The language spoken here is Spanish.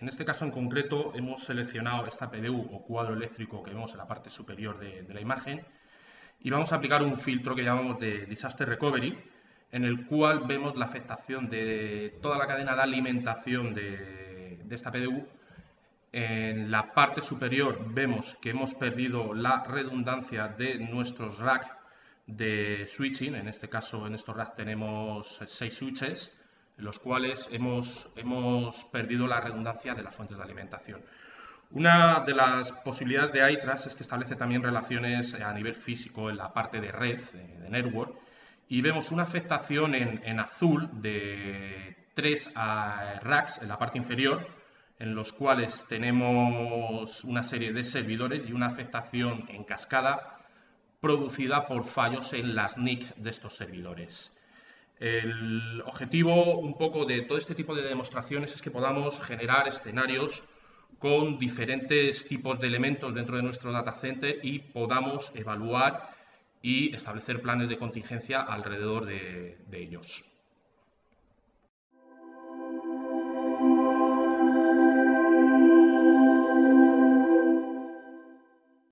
En este caso en concreto hemos seleccionado esta PDU o cuadro eléctrico que vemos en la parte superior de, la imagen y vamos a aplicar un filtro que llamamos de Disaster Recovery, en el cual vemos la afectación de toda la cadena de alimentación de, de esta PDU. En la parte superior vemos que hemos perdido la redundancia de nuestros racks de switching, en este caso en estos racks tenemos seis switches, en los cuales hemos, hemos perdido la redundancia de las fuentes de alimentación. Una de las posibilidades de ITRAS es que establece también relaciones a nivel físico en la parte de red, de network, y vemos una afectación en, azul de tres racks en la parte inferior, en los cuales tenemos una serie de servidores y una afectación en cascada producida por fallos en las NIC de estos servidores. El objetivo un poco de todo este tipo de demostraciones es que podamos generar escenarios con diferentes tipos de elementos dentro de nuestro data center y podamos evaluar y establecer planes de contingencia alrededor de, de ellos.